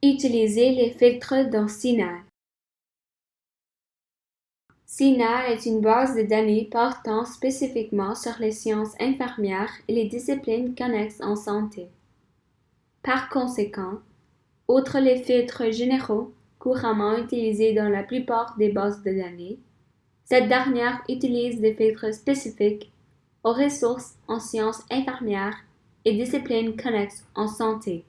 Utilisez les filtres dans Signal. Signal est une base de données portant spécifiquement sur les sciences infirmières et les disciplines connexes en santé. Par conséquent, outre les filtres généraux couramment utilisés dans la plupart des bases de données, cette dernière utilise des filtres spécifiques aux ressources en sciences infirmières et disciplines connexes en santé.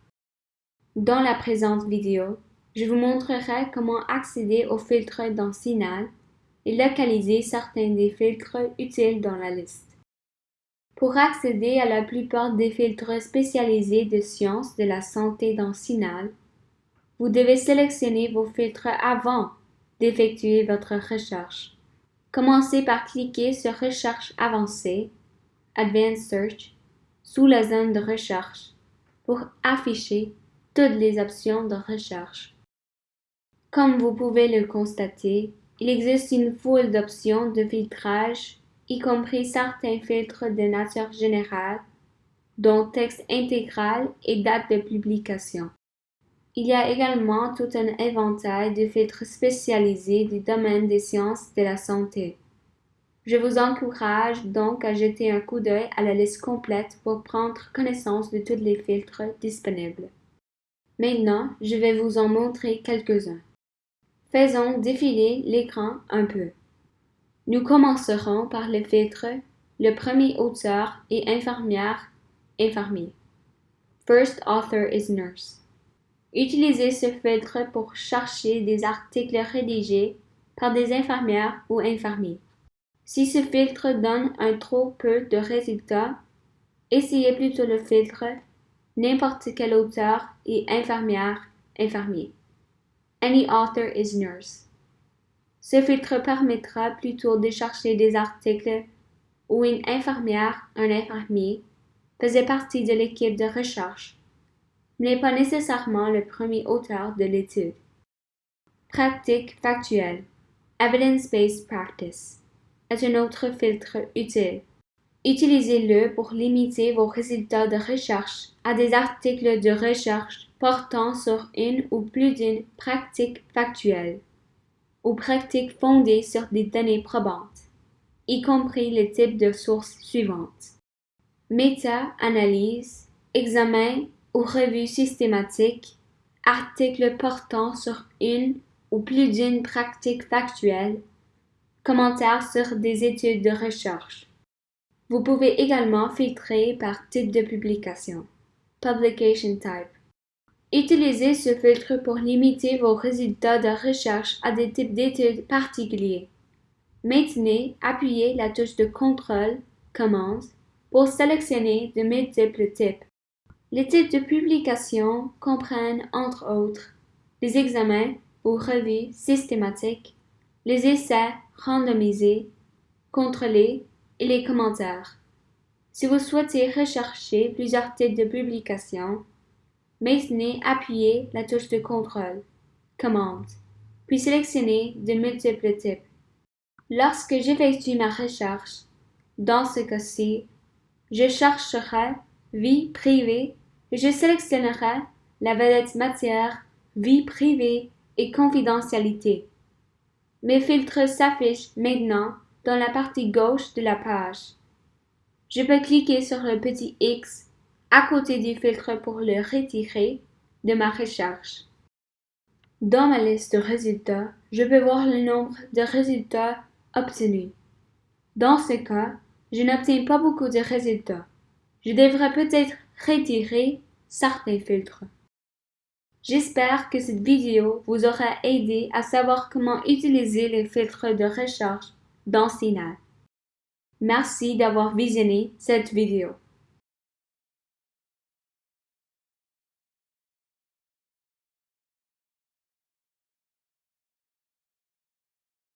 Dans la présente vidéo, je vous montrerai comment accéder aux filtres dans Signal et localiser certains des filtres utiles dans la liste. Pour accéder à la plupart des filtres spécialisés de sciences de la santé dans Signal, vous devez sélectionner vos filtres avant d'effectuer votre recherche. Commencez par cliquer sur Recherche avancée, Advanced Search, sous la zone de recherche pour afficher toutes les options de recherche. Comme vous pouvez le constater, il existe une foule d'options de filtrage, y compris certains filtres de nature générale, dont texte intégral et date de publication. Il y a également tout un éventail de filtres spécialisés du domaine des sciences de la santé. Je vous encourage donc à jeter un coup d'œil à la liste complète pour prendre connaissance de tous les filtres disponibles. Maintenant, je vais vous en montrer quelques-uns. Faisons défiler l'écran un peu. Nous commencerons par le filtre Le premier auteur et infirmière infirmier. First author is nurse. Utilisez ce filtre pour chercher des articles rédigés par des infirmières ou infirmiers. Si ce filtre donne un trop peu de résultats, essayez plutôt le filtre n'importe quel auteur et infirmière, infirmier. Any author is nurse. Ce filtre permettra plutôt de chercher des articles où une infirmière, un infirmier, faisait partie de l'équipe de recherche, mais pas nécessairement le premier auteur de l'étude. Pratique factuelle. Evidence-based practice est un autre filtre utile. Utilisez-le pour limiter vos résultats de recherche à des articles de recherche portant sur une ou plus d'une pratique factuelle ou pratique fondée sur des données probantes, y compris les types de sources suivantes. Méta-analyse, examen ou revue systématique, articles portant sur une ou plus d'une pratique factuelle, commentaires sur des études de recherche. Vous pouvez également filtrer par type de publication. Publication type. Utilisez ce filtre pour limiter vos résultats de recherche à des types d'études particuliers. Maintenez, appuyez la touche de contrôle, commande, pour sélectionner de multiples types. Les types de publication comprennent, entre autres, les examens ou revues systématiques, les essais randomisés, contrôlés et les commentaires. Si vous souhaitez rechercher plusieurs types de publications, maintenez appuyez la touche de contrôle, commande, puis sélectionnez de multiples types. Lorsque j'effectue ma recherche, dans ce cas-ci, je chercherai vie privée et je sélectionnerai la vedette matière, vie privée et confidentialité. Mes filtres s'affichent maintenant dans la partie gauche de la page. Je peux cliquer sur le petit X à côté du filtre pour le retirer de ma recherche. Dans ma liste de résultats, je peux voir le nombre de résultats obtenus. Dans ce cas, je n'obtiens pas beaucoup de résultats. Je devrais peut-être retirer certains filtres. J'espère que cette vidéo vous aura aidé à savoir comment utiliser les filtres de recherche dans. Merci d'avoir visionné cette vidéo.